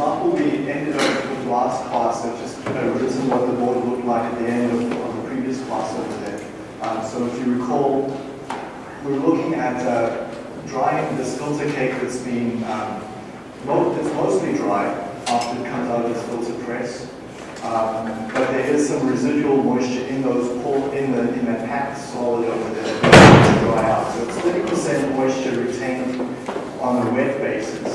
example we ended up with last class, I've just you know, written what the board looked like at the end of, of the previous class over there. Um, so if you recall, we're looking at uh, drying this filter cake that's been, um, it's mostly dry after it comes out of this filter press. Um, but there is some residual moisture in those in the in that packed solid over there to dry out. So it's 30% moisture retained on a wet basis.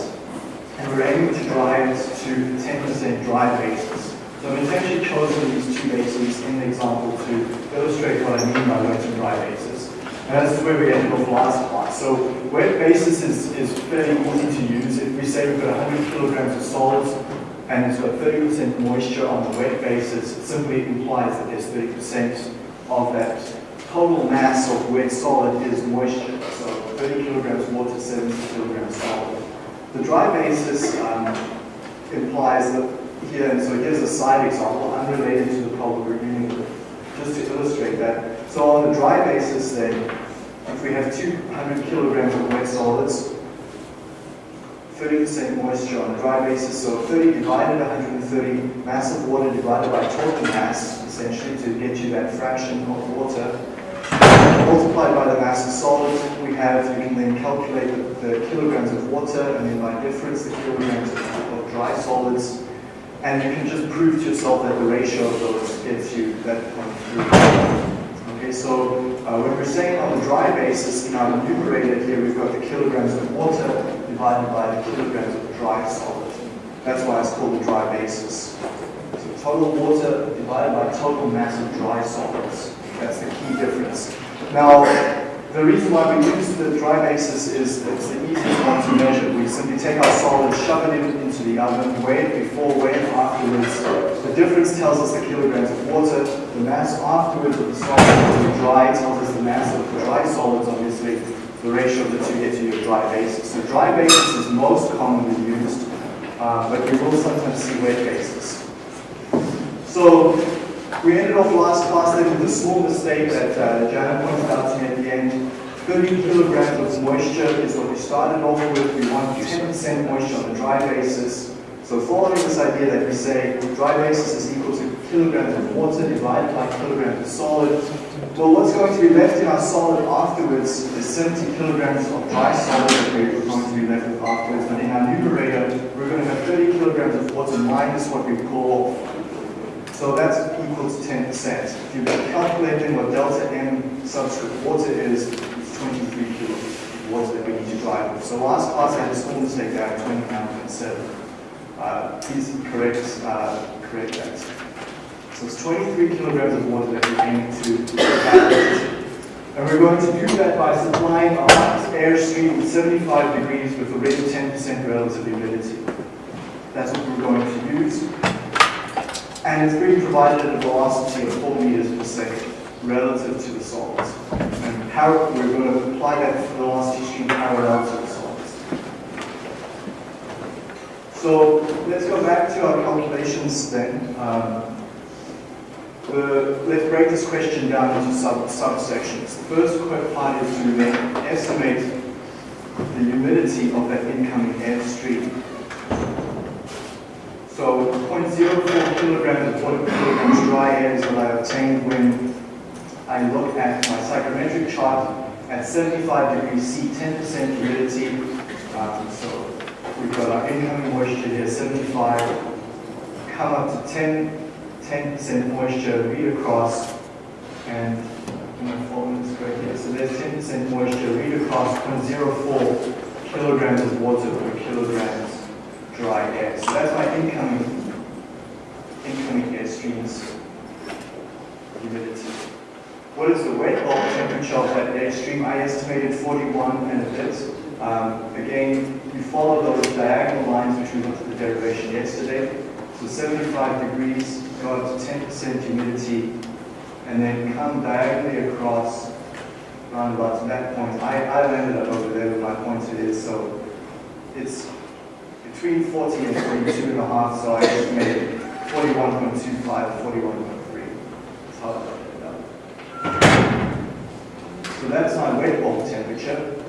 And we're able to drive it to 10% dry basis. So I've intentionally chosen these two bases in the example to illustrate what I mean by wet and dry basis. And this is where we ended off last class. So wet basis is, is fairly easy to use. If we say we've got 100 kilograms of solids, and it's got 30% moisture on the wet basis, it simply implies that there's 30% of that total mass of wet solid is moisture. So 30 kilograms water, 70 kilograms solid. The dry basis um, implies that here, and so here's a side example unrelated to the problem we're dealing with, just to illustrate that. So on the dry basis then, if we have 200 kilograms of wet solids, 30% moisture on a dry basis, so 30 divided 130, mass of water divided by total mass, essentially to get you that fraction of water, multiplied by the mass of solids, we have, you can then calculate the, the kilograms of water, and then by difference, the kilograms of, of dry solids, and you can just prove to yourself that the ratio of those gets you that 0.3. Okay, so uh, when we're saying on the dry basis, in our numerator here, we've got the kilograms of water divided by the kilograms of dry solid. That's why it's called the dry basis. So total water divided by total mass of dry solids. That's the key difference. Now, the reason why we use the dry basis is it's the easiest one to measure. We simply take our solid, shove it in, into the oven, weigh it before, weigh it afterwards. The difference tells us the kilograms of water. The mass afterwards of the solid the dry tells us the mass of the dry solids, obviously. The ratio of the two gets you your dry basis. So dry basis is most commonly used, uh, but you will sometimes see wet basis. So we ended off last class then with a small mistake that uh, Jana pointed out to me at the end. 30 kilograms of moisture is what we started off with. We want 10% moisture on a dry basis. So following this idea that we say dry basis is equal to kilograms of water divided by kilograms of solid, well, what's going to be left in our solid afterwards is 70 kilograms of dry solid that we're going to be left with afterwards. But in our numerator, we're going to have 30 kilograms of water minus what we call so that's equal to 10%. If you're calculating what delta M subscript water is, it's 23 kilos of water that we need to drive with. So last class I a small mistake there, 29.7. Uh, please correct, uh, correct that. So it's 23 kilograms of water that we're aiming to calculate. And we're going to do that by supplying our airstream with 75 degrees with a rate of 10% relative humidity. That's what we're going to use and it's being provided at a velocity of 4 meters per second relative to the solids. And how we're going to apply that velocity stream parallel to the solids. So let's go back to our calculations then. Um, the, let's break this question down into sub subsections. The first part is to estimate the humidity of that incoming air stream. So 0.04 kilograms of water per kilogram dry air is what I obtained when I look at my psychrometric chart at 75 degrees C, 10% humidity. Um, so we've got our incoming moisture here, 75, come up to 10, 10% moisture, read across, and my formula is correct here. So there's 10% moisture, read across 0.04 kilograms of water per kilogram dry air. So that's my incoming, incoming air streams humidity. What is the wet bulb temperature of that air stream? I estimated 41 and a bit. Um, again, you follow those diagonal lines which we looked at the derivation yesterday. So 75 degrees, go up to 10% humidity, and then come diagonally across around about that point. I, I landed up over there with my pointer is, so it's between 40 and 42 and a half, so I estimated 41.25 41.3. That's how I it up. So that's my wet bulb temperature.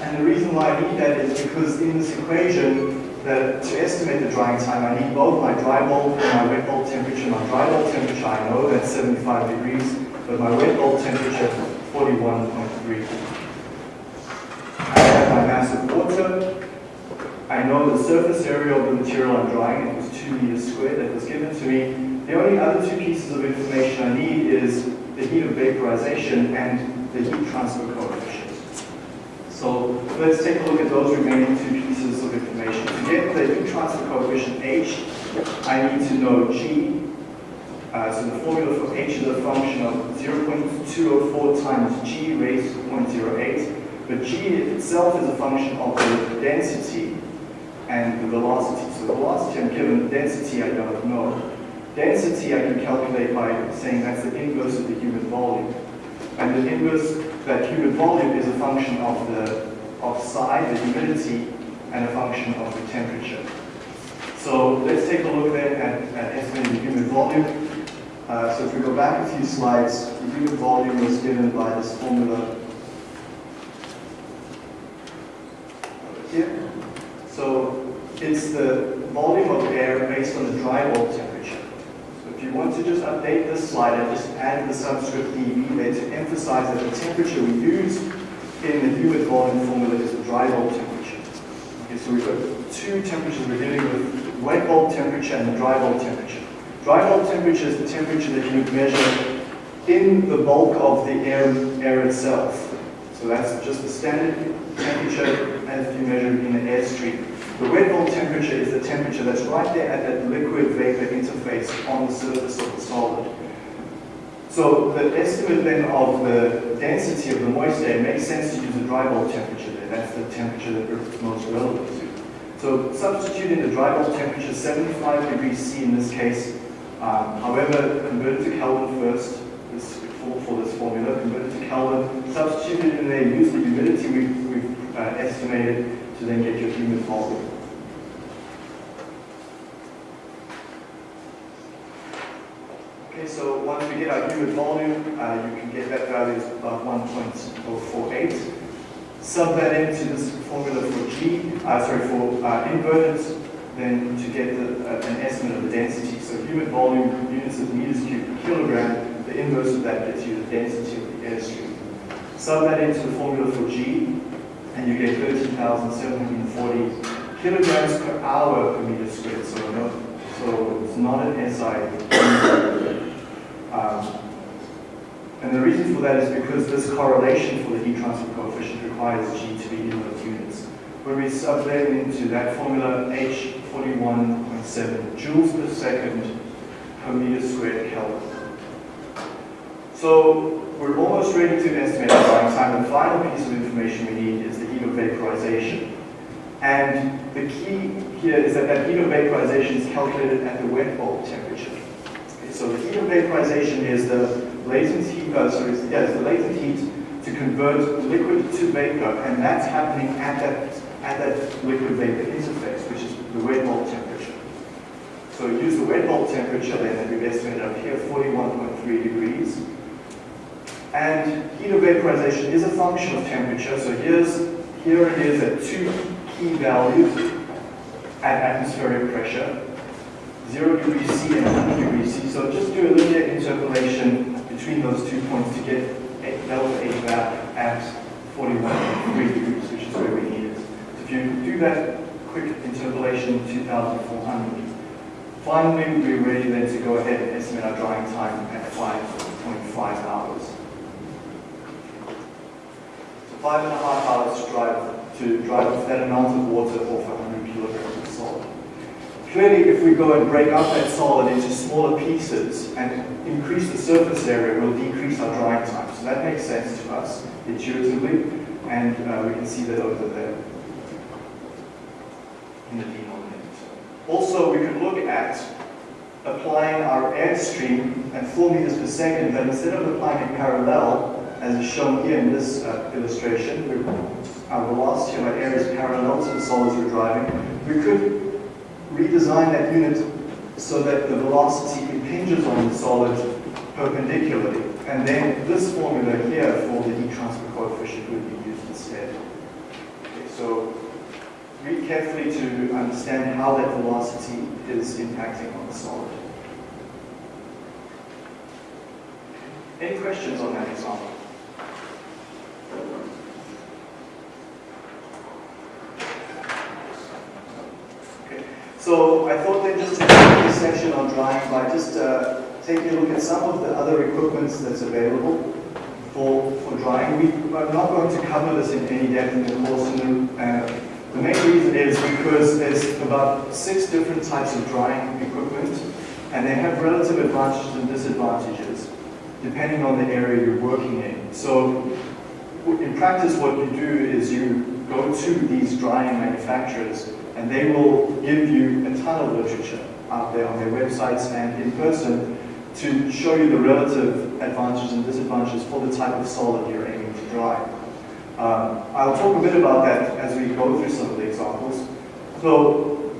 And the reason why I need that is because in this equation, that to estimate the drying time, I need both my dry bulb and my wet bulb temperature. My dry bulb temperature, I know that's 75 degrees, but my wet bulb temperature, 41.3. I have my mass of water. I know the surface area of the material I'm drying, it was 2 meters squared that was given to me. The only other two pieces of information I need is the heat of vaporization and the heat transfer coefficient. So let's take a look at those remaining two pieces of information. To get the heat transfer coefficient H, I need to know G. Uh, so the formula for H is a function of 0.204 times G raised to 0.08. But G itself is a function of the density and the velocity. So the velocity I'm given, density I don't know. Density I can calculate by saying that's the inverse of the humid volume. And the inverse, that humid volume is a function of the of psi, the humidity, and a function of the temperature. So let's take a look then at, at estimating the humid volume. Uh, so if we go back a few slides, the humid volume was given by this formula over here. So it's the volume of air based on the dry bulb temperature. So if you want to just update this slide and just add the subscript dV there to emphasize that the temperature we use in the humid volume formula is the dry bulb temperature. Okay, so we've got two temperatures we're dealing with, wet bulb temperature and the dry bulb temperature. Dry bulb temperature is the temperature that you would measure in the bulk of the air, air itself. So that's just the standard temperature as you measure in an airstream. The wet bulb temperature is the temperature that's right there at that liquid-vapor interface on the surface of the solid. So the estimate then of the density of the moist air makes sense to use the dry bulb temperature there. That's the temperature that it's most relevant to. So substituting the dry bulb temperature, 75 degrees C in this case. Um, however, convert it to Kelvin first this, for, for, this formula, convert to Kelvin, substitute it in there, use the humidity we've, we've uh, estimated to then get your humid volume. Okay, so once we get our humid volume, uh, you can get that value as about 1.048. Sub that into this formula for G, uh, sorry, for uh, then to get the, uh, an estimate of the density. So humid volume, units of meters cubed per kilogram, the inverse of that gets you the density of the airstream. Sub that into the formula for G, and you get 13,740 kilograms per hour per meter squared. So, no, so it's not an SI. Um, and the reason for that is because this correlation for the heat transfer coefficient requires G to be in those units. When we sub that into that formula, H 41.7 joules per second per meter squared Kelvin. So we're almost ready to estimate the time. The final piece of information we need is the vaporization. And the key here is that that heat of vaporization is calculated at the wet bulb temperature. Okay, so the heat of vaporization is the latent heat, uh, sorry, yeah, the latent heat to convert liquid to vapor, and that's happening at that, at that liquid vapor interface, which is the wet bulb temperature. So use the wet bulb temperature then that we've estimated up here, 41.3 degrees. And heat of vaporization is a function of temperature. So here's here it is at two key values at atmospheric pressure, 0 degrees C and 1 degrees C. So just do a linear interpolation between those two points to get delta H back at 41.3 degrees, which is where we need it. So if you do that quick interpolation, 2,400. Finally, we're ready then to go ahead and estimate our drying time at 5.5 hours five and a half hours to drive to drive that amount of water off 100 kilograms of solid. Clearly, if we go and break up that solid into smaller pieces and increase the surface area, we'll decrease our drying time. So that makes sense to us intuitively, and uh, we can see that over there in the denominator. Also, we could look at applying our airstream at 4 meters per second, but instead of applying it parallel, as is shown here in this uh, illustration, our velocity of our air is parallel to the solids we're driving. We could redesign that unit so that the velocity impinges on the solid perpendicularly. And then this formula here for the heat transfer coefficient would be used instead. So read carefully to understand how that velocity is impacting on the solid. Any questions on that example? So I thought then just to end this section on drying by just uh, taking a look at some of the other equipment that's available for, for drying. We are not going to cover this in any depth in the course. And, uh, the main reason is because there's about six different types of drying equipment and they have relative advantages and disadvantages depending on the area you're working in. So in practice what you do is you go to these drying manufacturers and they will give you a ton of literature out there on their websites and in person to show you the relative advantages and disadvantages for the type of solid you're aiming to dry. Um, I'll talk a bit about that as we go through some of the examples. So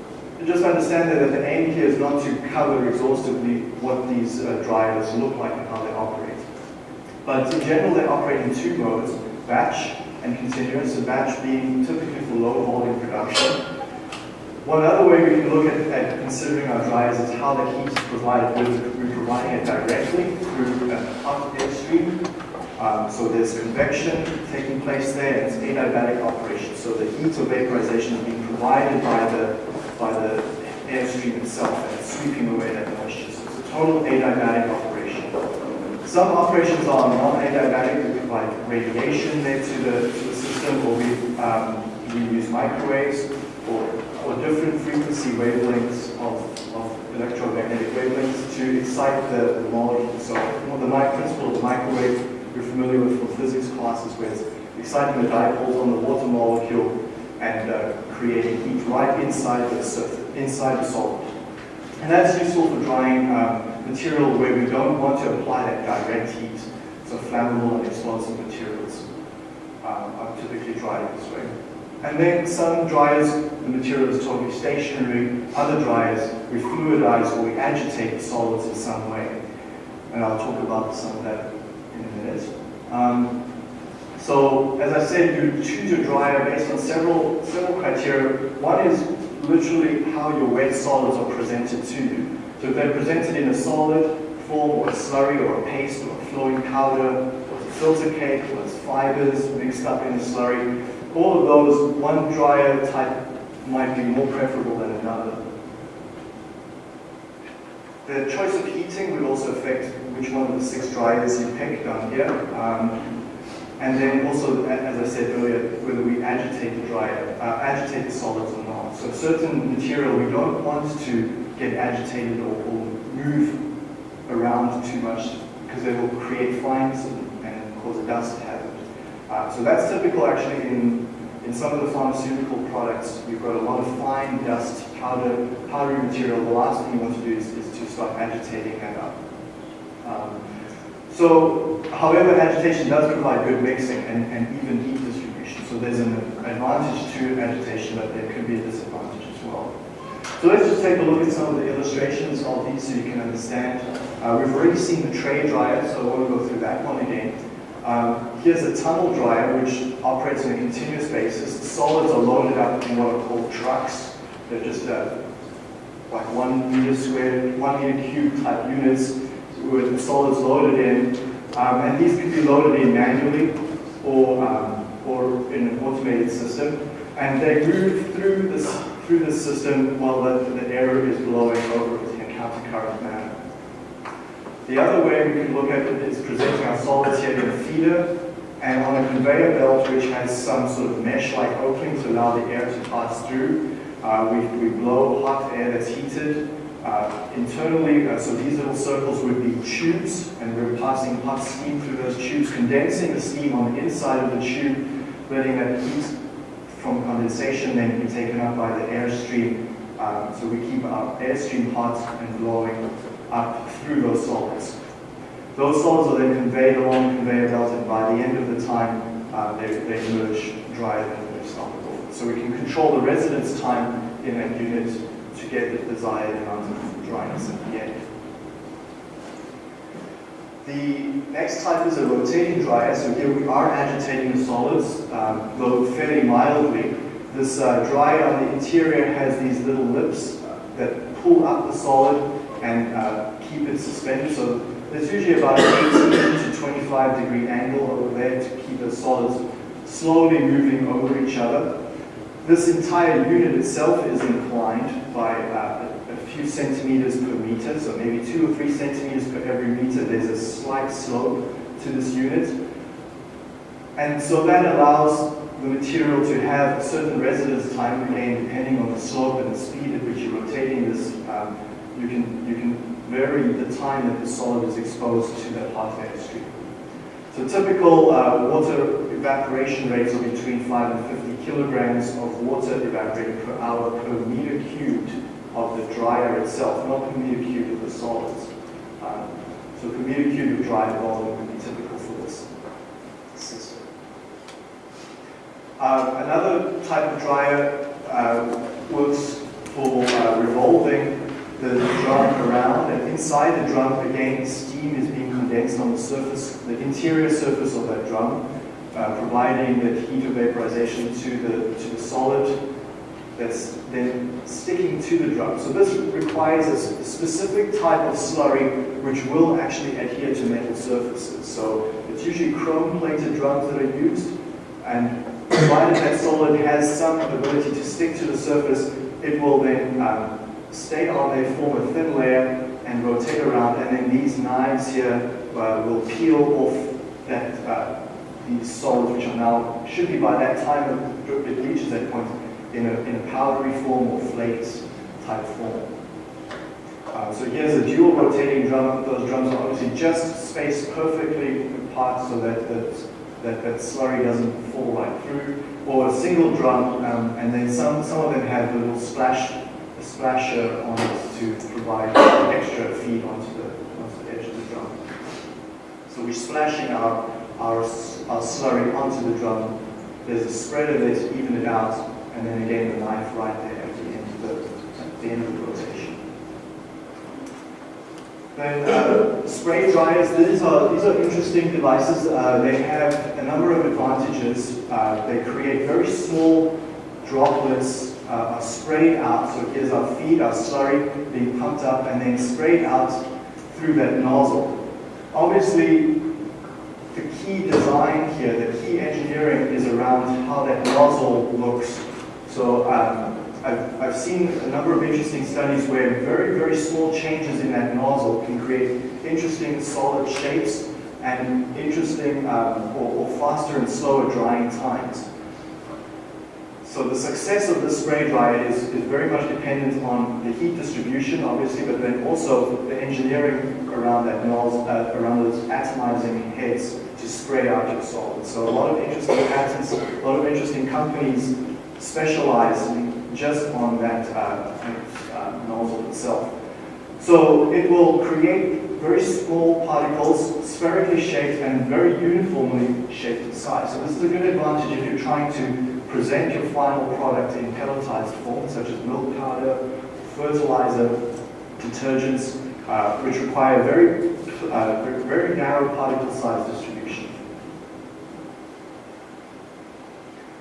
just understand that the aim here is not to cover exhaustively what these uh, dryers look like and how they operate. But in general, they operate in two modes, batch and continuous, so batch being typically for low volume production, one other way we can look at, at considering our dryers is how the heat is provided. We're providing it directly through a hot air stream. Um, so there's convection taking place there, and it's adiabatic operation. So the heat of vaporization is being provided by the by the airstream itself, and it's sweeping away that moisture. So it's a total adiabatic operation. Some operations are non-adiabatic. Provide radiation there to the, to the system, or we um, we use microwaves or or different frequency wavelengths of, of electromagnetic wavelengths to excite the, the molecule. So the principle of the microwave you're familiar with from physics classes where it's exciting the dipoles on the water molecule and uh, creating heat right inside the surface, inside the solid. And that's useful for drying um, material where we don't want to apply that direct heat. So flammable and explosive materials um, are typically dried this way. And then some dryers, the material is totally stationary. Other dryers, we fluidize or we agitate the solids in some way. And I'll talk about some of that in a minute. Um, so, as I said, you choose your dryer based on several, several criteria. One is literally how your wet solids are presented to you. So if they're presented in a solid form or a slurry or a paste or a flowing powder or a filter cake or it's fibers mixed up in a slurry, all of those, one dryer type might be more preferable than another. The choice of heating would also affect which one of the six dryers you pick down here. Um, and then also, as I said earlier, whether we agitate the dryer, uh, agitate the solids or not. So certain material we don't want to get agitated or, or move around too much because they will create fines and, and cause a dust hazard. Uh, so that's typical actually in, in some of the pharmaceutical products. You've got a lot of fine dust, powder, powdery material. The last thing you want to do is, is to start agitating that up. Um, so, however, agitation does provide good mixing and, and even heat distribution. So there's an advantage to agitation, but there could be a disadvantage as well. So let's just take a look at some of the illustrations of these so you can understand. Uh, we've already seen the tray dryer, so I won't go through that one again. Um, here's a tunnel dryer which operates on a continuous basis. The solids are loaded up in what are called trucks. They're just uh, like one meter squared, one meter cube type units with the solids loaded in. Um, and these can be loaded in manually or, um, or in an automated system. And they move through this, through the system while the, the air is blowing over it in a countercurrent manner. The other way we can look at it is presenting our solids here in a feeder and on a conveyor belt which has some sort of mesh-like opening to allow the air to pass through. Uh, we, we blow hot air that's heated. Uh, internally, uh, so these little circles would be tubes, and we're passing hot steam through those tubes, condensing the steam on the inside of the tube, letting that heat from condensation then be taken up by the airstream. Um, so we keep our airstream hot and blowing up through those solids. Those solids are then conveyed along the conveyor belt, and by the end of the time, uh, they, they emerge drier than they started off. So we can control the residence time in that unit get the desired amount of dryness at the end. The next type is a rotating dryer. So here we are agitating the solids, um, though fairly mildly. This uh, dryer on the interior has these little lips that pull up the solid and uh, keep it suspended. So there's usually about an 18 to 25 degree angle over there to keep the solids slowly moving over each other. This entire unit itself is inclined by uh, a few centimeters per meter, so maybe two or three centimeters per every meter. There's a slight slope to this unit. And so that allows the material to have a certain residence time again, depending on the slope and the speed at which you're rotating this. Um, you can you can vary the time that the solid is exposed to that hot air stream. So typical uh, water evaporation rates are between 5 and 50 kilograms of water evaporated per hour per meter cubed of the dryer itself, not per meter cubed of the solids. Um, so per meter cubed of dry volume would be typical for this system. Uh, another type of dryer uh, works for uh, revolving the drum around, and inside the drum, again, steam is being condensed on the surface, the interior surface of that drum, uh, providing the heat of vaporization to the, to the solid that's then sticking to the drum. So this requires a specific type of slurry which will actually adhere to metal surfaces. So it's usually chrome-plated drums that are used, and provided that solid has some ability to stick to the surface, it will then um, stay on there, form a thin layer, and rotate around, and then these knives here uh, will peel off that uh, these solids, which are now, should be by that time it reaches that point, in a, in a powdery form or flakes type form. Uh, so here's a dual rotating drum. Those drums are obviously just spaced perfectly apart so that that, that, that slurry doesn't fall right through. Or a single drum, um, and then some, some of them have a little splash, splasher on it to provide extra feed onto the, onto the edge of the drum. So we're splashing our, our, our slurry onto the drum. There's a spread of it, even it out, and then again the knife right there at the end of the, at the, end of the rotation. Then uh, spray dryers, these are, these are interesting devices. Uh, they have a number of advantages. Uh, they create very small droplets uh, are sprayed out, so here's our feed, our slurry being pumped up and then sprayed out through that nozzle. Obviously, the key design here, the key engineering is around how that nozzle looks so um, I've, I've seen a number of interesting studies where very, very small changes in that nozzle can create interesting solid shapes and interesting um, or, or, faster and slower drying times. So the success of this spray dryer is, is very much dependent on the heat distribution, obviously, but then also the engineering around that nozzle, uh, around those atomizing heads to spray out your solid. So a lot of interesting patents, a lot of interesting companies specialize just on that uh, uh, nozzle itself. So it will create very small particles, spherically shaped and very uniformly shaped in size. So this is a good advantage if you're trying to present your final product in pelletized form, such as milk powder, fertilizer, detergents, uh, which require very, uh, very narrow particle size distribution.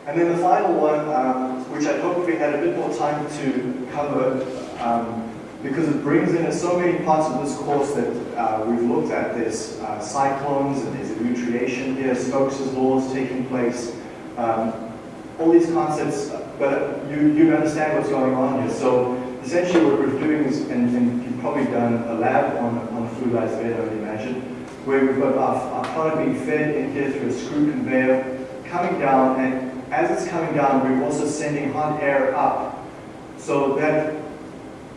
And then the final one, um, which I hope we had a bit more time to cover, um, because it brings in so many parts of this course that uh, we've looked at. There's uh, cyclones, and there's elutriation here, Stokes' laws taking place, um, all these concepts, but you, you understand what's going on here. So essentially what we're doing is, and, and you've probably done a lab on, on fluidized bed, I would imagine, where we've got our, our product being fed in here through a screw conveyor, coming down, and as it's coming down, we're also sending hot air up. So that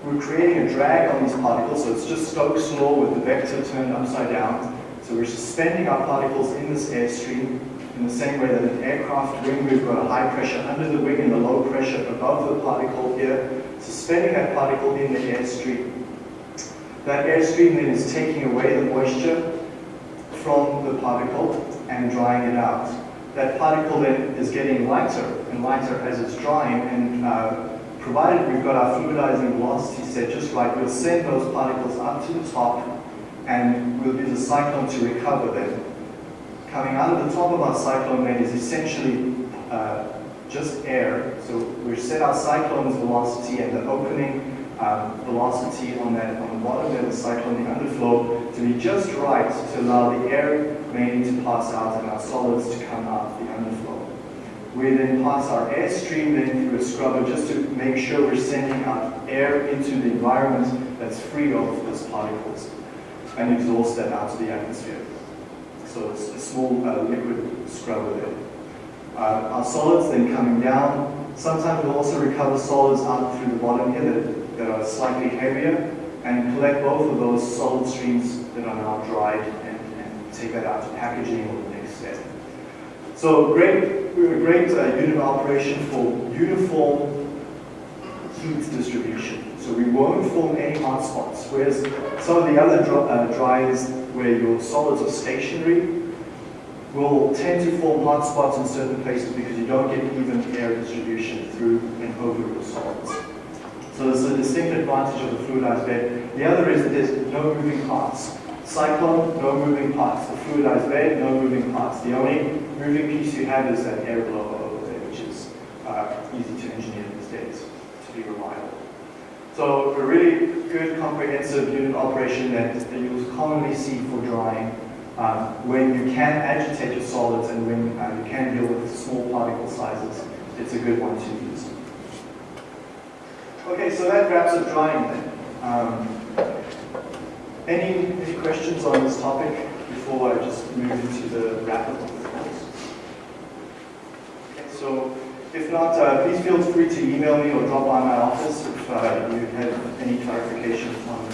we're creating a drag on these particles, so it's just Stokes' law with the vector turned upside down. So we're suspending our particles in this airstream in the same way that an aircraft wing, we've got a high pressure under the wing and a low pressure above the particle here, suspending that particle in the airstream. That airstream then is taking away the moisture from the particle and drying it out that particle then is getting lighter and lighter as it's drying and uh, provided we've got our fluidizing velocity set just right, we'll send those particles up to the top and we'll use a cyclone to recover them. Coming out of the top of our cyclone then is essentially uh, just air. So we set our cyclone's velocity and the opening um, velocity on that on the bottom of the cyclone, the underflow, to be just right to allow the air mainly to pass out and our solids to come out the underflow. We then pass our airstream then through a scrubber just to make sure we're sending out air into the environment that's free of those particles and exhaust that out to the atmosphere. So it's a small uh, liquid scrubber there. Uh, our solids then coming down. Sometimes we'll also recover solids up through the bottom here that, are slightly heavier and collect both of those solid streams that are now dried and, and take that out to packaging or the next step. So great, great uh, unit operation for uniform heat distribution. So we won't form any hot spots, whereas some of the other dry, uh, where your solids are stationary will tend to form hot spots in certain places because you don't get even air distribution through and over your solids. So there's a distinct advantage of the fluidized bed. The other is that there's no moving parts. Cyclone, no moving parts. The fluidized bed, no moving parts. The only moving piece you have is that air blower over there, which is uh, easy to engineer these days to be reliable. So a really good comprehensive unit operation that, you'll commonly see for drying um, when you can agitate your solids and when uh, you can deal with small particle sizes, it's a good one to use. Okay, so that wraps up drying then. Um, any, any questions on this topic before I just move into the wrap-up of the course? Okay, so if not, uh, please feel free to email me or drop by my office if uh, you have any clarification on